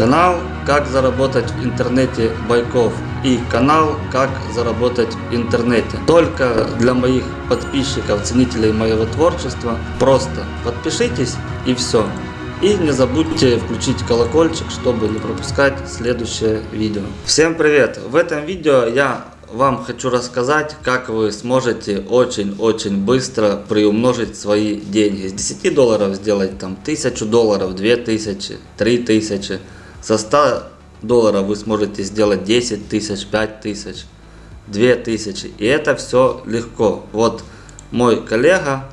Канал «Как заработать в интернете Байков» и канал «Как заработать в интернете». Только для моих подписчиков, ценителей моего творчества. Просто подпишитесь и все. И не забудьте включить колокольчик, чтобы не пропускать следующее видео. Всем привет! В этом видео я вам хочу рассказать, как вы сможете очень-очень быстро приумножить свои деньги. С 10 долларов сделать там 1000 долларов, 2000, 3000. Со 100 долларов вы сможете сделать 10 тысяч, 5 тысяч, 2 тысячи. И это все легко. Вот мой коллега,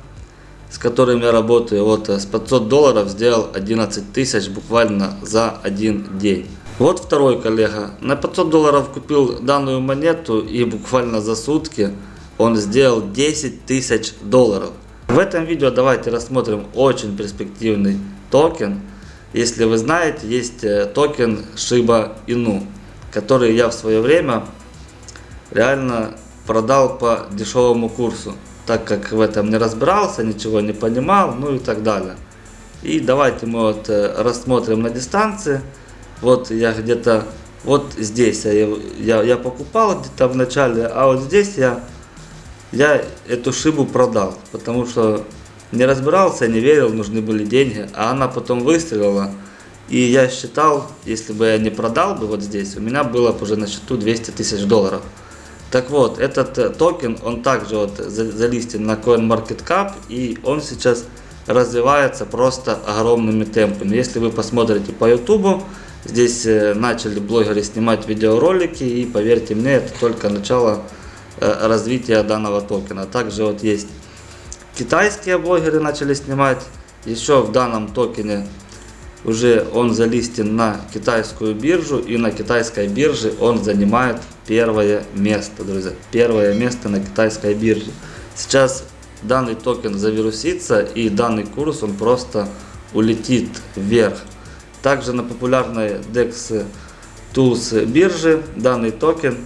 с которым я работаю, вот с 500 долларов сделал 11 тысяч буквально за один день. Вот второй коллега на 500 долларов купил данную монету и буквально за сутки он сделал 10 тысяч долларов. В этом видео давайте рассмотрим очень перспективный токен если вы знаете, есть э, токен Shiba Inu, который я в свое время реально продал по дешевому курсу, так как в этом не разбирался, ничего не понимал, ну и так далее. И давайте мы вот э, рассмотрим на дистанции. Вот я где-то вот здесь я, я, я покупал где-то в начале, а вот здесь я, я эту шибу продал, потому что не разбирался, не верил, нужны были деньги, а она потом выстрелила. И я считал, если бы я не продал бы вот здесь, у меня было бы уже на счету 200 тысяч долларов. Так вот, этот э, токен, он также вот залистен на CoinMarketCap, и он сейчас развивается просто огромными темпами. Если вы посмотрите по YouTube, здесь э, начали блогеры снимать видеоролики, и поверьте мне, это только начало э, развития данного токена. Также вот есть Китайские блогеры начали снимать. Еще в данном токене уже он залистен на китайскую биржу. И на китайской бирже он занимает первое место, друзья. Первое место на китайской бирже. Сейчас данный токен завирусится и данный курс он просто улетит вверх. Также на популярной DEX Tools бирже данный токен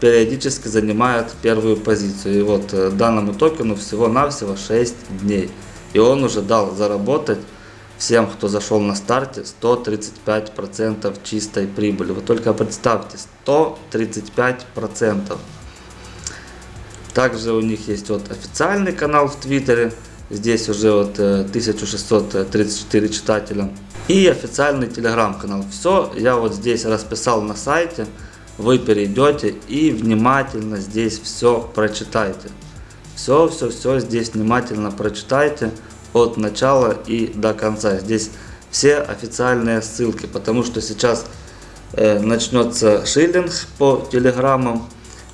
периодически занимает первую позицию. И вот э, данному токену всего-навсего 6 дней. И он уже дал заработать всем, кто зашел на старте, 135% чистой прибыли. Вы только представьте, 135%. Также у них есть вот официальный канал в Твиттере. Здесь уже вот 1634 э, читателя. И официальный телеграм-канал. Все я вот здесь расписал на сайте вы перейдете и внимательно здесь все прочитайте. Все, все, все здесь внимательно прочитайте от начала и до конца. Здесь все официальные ссылки, потому что сейчас э, начнется шиллинг по телеграммам.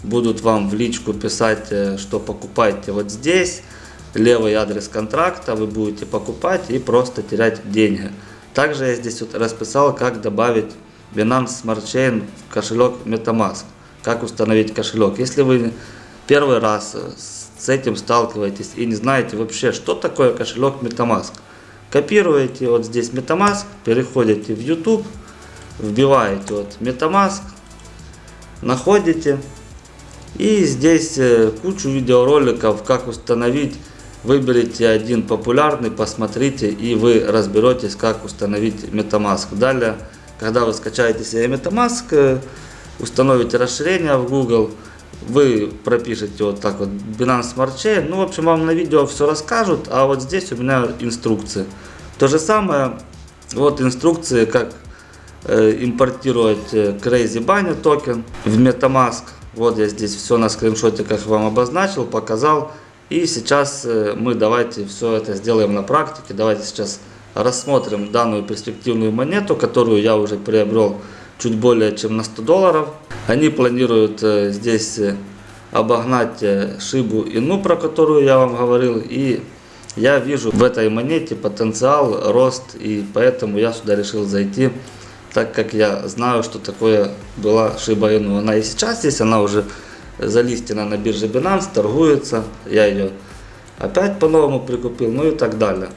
Будут вам в личку писать, э, что покупайте вот здесь. Левый адрес контракта вы будете покупать и просто терять деньги. Также я здесь вот расписал, как добавить Binance Smart Chain в кошелек MetaMask. Как установить кошелек? Если вы первый раз с этим сталкиваетесь и не знаете вообще, что такое кошелек MetaMask, копируете вот здесь MetaMask, переходите в YouTube, вбиваете вот MetaMask, находите и здесь э, кучу видеороликов, как установить. Выберите один популярный, посмотрите и вы разберетесь, как установить MetaMask. Далее когда вы скачаете себе MetaMask, э, установите расширение в Google, вы пропишете вот так вот Binance Smart Chain. Ну, в общем, вам на видео все расскажут, а вот здесь у меня инструкции. То же самое, вот инструкции, как э, импортировать э, Crazy Bunny токен в MetaMask. Вот я здесь все на скриншоте, как вам обозначил, показал. И сейчас э, мы давайте все это сделаем на практике. Давайте сейчас рассмотрим данную перспективную монету, которую я уже приобрел чуть более чем на 100 долларов. Они планируют э, здесь э, обогнать э, Шибу Ину, про которую я вам говорил. И я вижу в этой монете потенциал, рост, и поэтому я сюда решил зайти, так как я знаю, что такое была Шиба Ину. Она и сейчас есть, она уже залистена на бирже Binance, торгуется. Я ее опять по-новому прикупил, ну и так далее.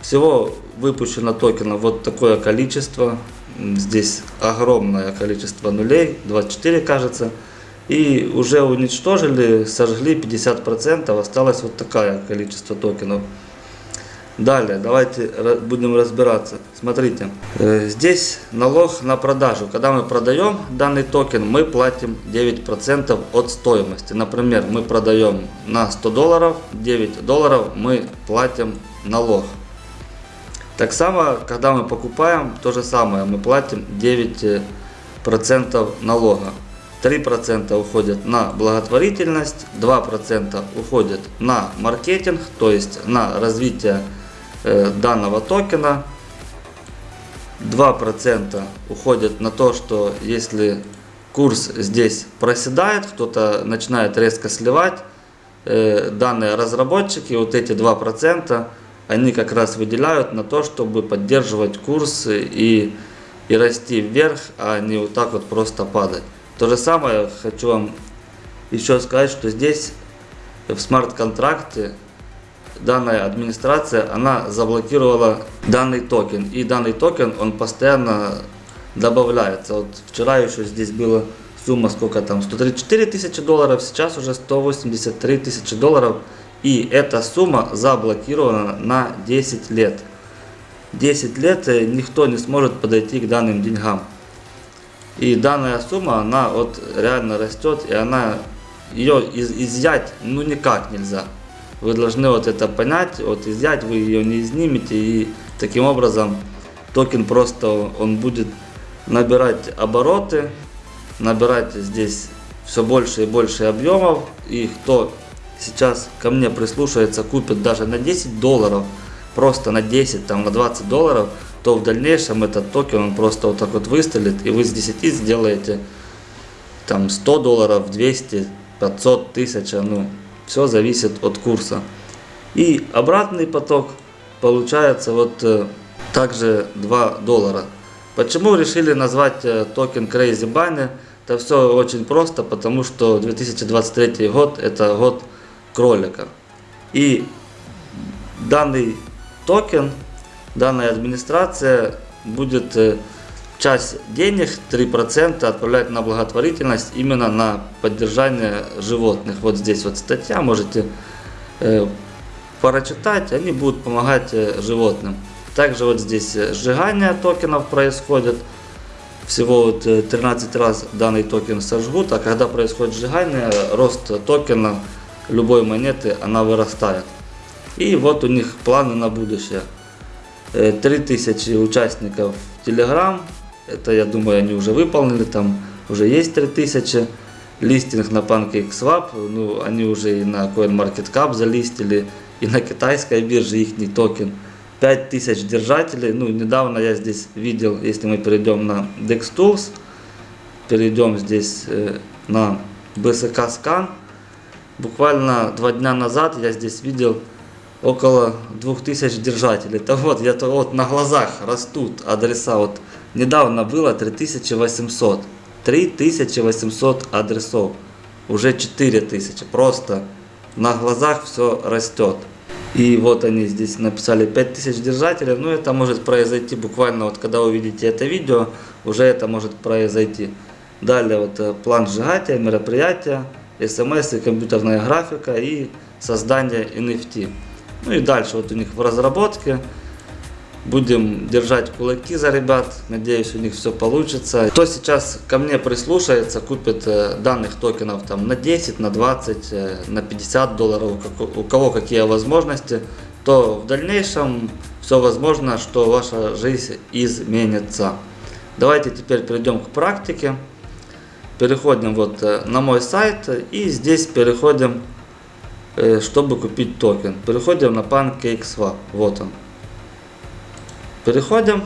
Всего выпущено токенов вот такое количество. Здесь огромное количество нулей, 24 кажется. И уже уничтожили, сожгли 50%, осталось вот такое количество токенов. Далее, давайте будем разбираться. Смотрите, э, здесь налог на продажу. Когда мы продаем данный токен, мы платим 9% от стоимости. Например, мы продаем на 100 долларов, 9 долларов мы платим налог. Так само, когда мы покупаем, то же самое, мы платим 9% налога. 3% уходят на благотворительность, 2% уходят на маркетинг, то есть на развитие э, данного токена. 2% уходят на то, что если курс здесь проседает, кто-то начинает резко сливать, э, данные разработчики, вот эти 2%, они как раз выделяют на то, чтобы поддерживать курс и, и расти вверх, а не вот так вот просто падать. То же самое хочу вам еще сказать, что здесь в смарт-контракте данная администрация, она заблокировала данный токен. И данный токен, он постоянно добавляется. Вот вчера еще здесь была сумма, сколько там, 134 тысячи долларов, сейчас уже 183 тысячи долларов. И эта сумма заблокирована на 10 лет. 10 лет э, никто не сможет подойти к данным деньгам. И данная сумма, она вот реально растет, и она ее из, изъять ну никак нельзя. Вы должны вот это понять, вот изъять вы ее не изнимете, и таким образом токен просто он будет набирать обороты, набирать здесь все больше и больше объемов, и кто сейчас ко мне прислушается, купит даже на 10 долларов, просто на 10, там, на 20 долларов, то в дальнейшем этот токен он просто вот так вот выстрелит, и вы с 10 сделаете там 100 долларов, 200, 500, 1000, ну, все зависит от курса. И обратный поток получается вот э, также 2 доллара. Почему решили назвать э, токен Crazy Bunny? Это все очень просто, потому что 2023 год это год кролика. И данный токен, данная администрация будет э, часть денег, 3% отправлять на благотворительность именно на поддержание животных. Вот здесь вот статья, можете э, прочитать, они будут помогать э, животным. Также вот здесь сжигание токенов происходит. Всего вот 13 раз данный токен сожгут, а когда происходит сжигание, рост токена любой монеты, она вырастает. И вот у них планы на будущее. 3000 участников Telegram, это я думаю они уже выполнили, там уже есть 3000. Листинг на PancakeSwap, ну они уже и на CoinMarketCap залистили, и на китайской бирже их токен. 5000 держателей, ну недавно я здесь видел, если мы перейдем на DexTools, перейдем здесь э, на BSK Scan, буквально два дня назад я здесь видел около 2000 держателей. Это вот, я вот на глазах растут адреса. Вот недавно было 3800. 3800 адресов. Уже 4000. Просто на глазах все растет. И вот они здесь написали 5000 держателей. Ну это может произойти буквально вот когда увидите это видео, уже это может произойти. Далее вот э, план сжигателя, мероприятия, смс компьютерная графика и создание NFT. Ну и дальше вот у них в разработке. Будем держать кулаки за ребят. Надеюсь, у них все получится. Кто сейчас ко мне прислушается, купит э, данных токенов там на 10, на 20, э, на 50 долларов, у кого какие возможности, то в дальнейшем все возможно, что ваша жизнь изменится. Давайте теперь перейдем к практике. Переходим вот э, на мой сайт и здесь переходим Э, чтобы купить токен. Переходим на PancakeSwap. Вот он. Переходим.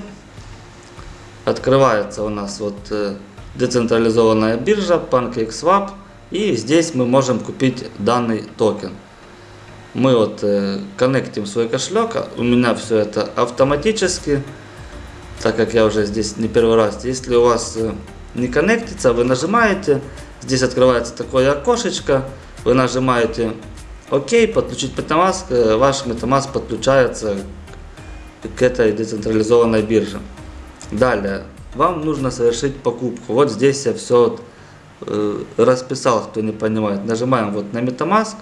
Открывается у нас вот э, децентрализованная биржа PancakeSwap. И здесь мы можем купить данный токен. Мы вот коннектим свой кошелек. У меня все это автоматически. Так как я уже здесь не первый раз. Если у вас не коннектится, вы нажимаете. Здесь открывается такое окошечко. Вы нажимаете Окей, подключить Metamask, э, ваш Metamask подключается к этой децентрализованной бирже. Далее, вам нужно совершить покупку. Вот здесь я все э, расписал, кто не понимает. Нажимаем вот на Metamask,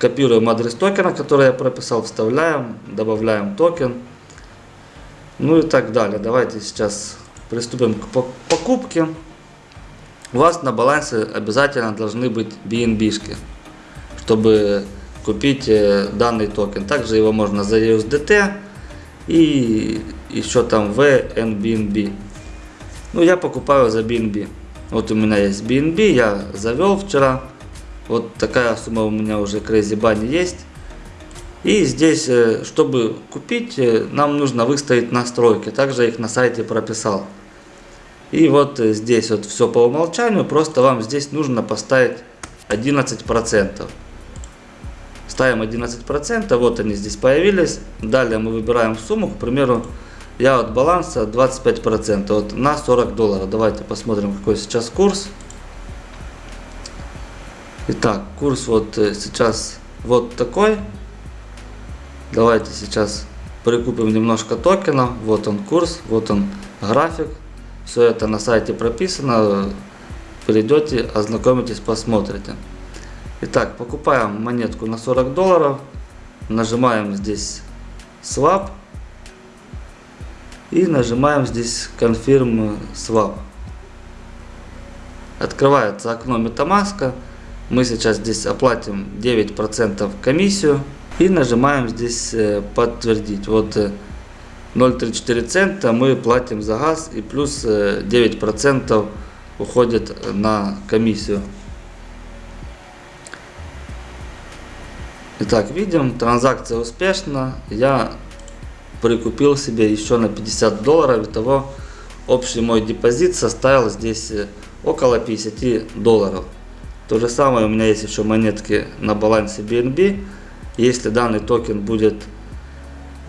Копируем адрес токена, который я прописал, вставляем, добавляем токен. Ну и так далее. Давайте сейчас приступим к покупке. У вас на балансе обязательно должны быть BNB-шки, чтобы купить э, данный токен. Также его можно за USDT и еще там в BNB. Ну, я покупаю за BNB. Вот у меня есть BNB, я завел вчера. Вот такая сумма у меня уже Crazy Bunny есть. И здесь, э, чтобы купить, э, нам нужно выставить настройки. Также их на сайте прописал. И вот здесь вот все по умолчанию, просто вам здесь нужно поставить 11%. Ставим 11%, вот они здесь появились. Далее мы выбираем сумму, к примеру, я от баланса 25%, вот на 40 долларов. Давайте посмотрим, какой сейчас курс. Итак, курс вот э, сейчас вот такой. Давайте сейчас прикупим немножко токенов. Вот он курс, вот он график. Все это на сайте прописано. Перейдете, ознакомитесь, посмотрите. Итак, покупаем монетку на 40 долларов. Нажимаем здесь Swap. И нажимаем здесь Confirm Swap. Открывается окно MetaMask. Мы сейчас здесь оплатим 9% комиссию. И нажимаем здесь э, подтвердить. Вот 0,34 э, цента мы платим за газ и плюс 9% э, уходит на комиссию. Итак, видим, транзакция успешна. Я прикупил себе еще на 50 долларов. Итого общий мой депозит составил здесь около 50 долларов. То же самое у меня есть еще монетки на балансе BNB. Если данный токен будет,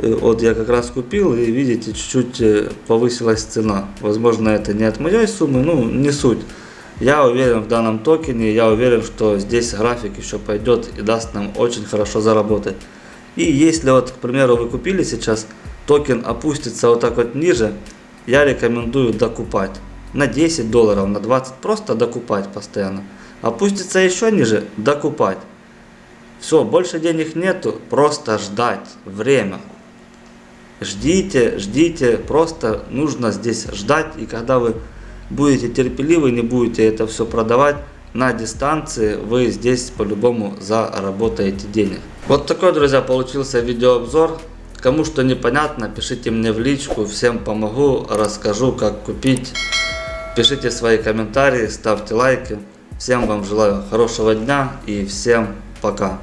вот я как раз купил и видите, чуть-чуть э, повысилась цена. Возможно это не от моей суммы, ну не суть. Я уверен в данном токене, я уверен, что здесь график еще пойдет и даст нам очень хорошо заработать. И если вот, к примеру, вы купили сейчас, токен опустится вот так вот ниже, я рекомендую докупать. На 10 долларов, на 20, просто докупать постоянно. Опустится еще ниже, докупать. Все, больше денег нету, просто ждать время. Ждите, ждите, просто нужно здесь ждать. И когда вы будете терпеливы, не будете это все продавать на дистанции, вы здесь по-любому заработаете денег. Вот такой, друзья, получился видеообзор. Кому что непонятно, пишите мне в личку, всем помогу, расскажу, как купить. Пишите свои комментарии, ставьте лайки. Всем вам желаю хорошего дня и всем пока.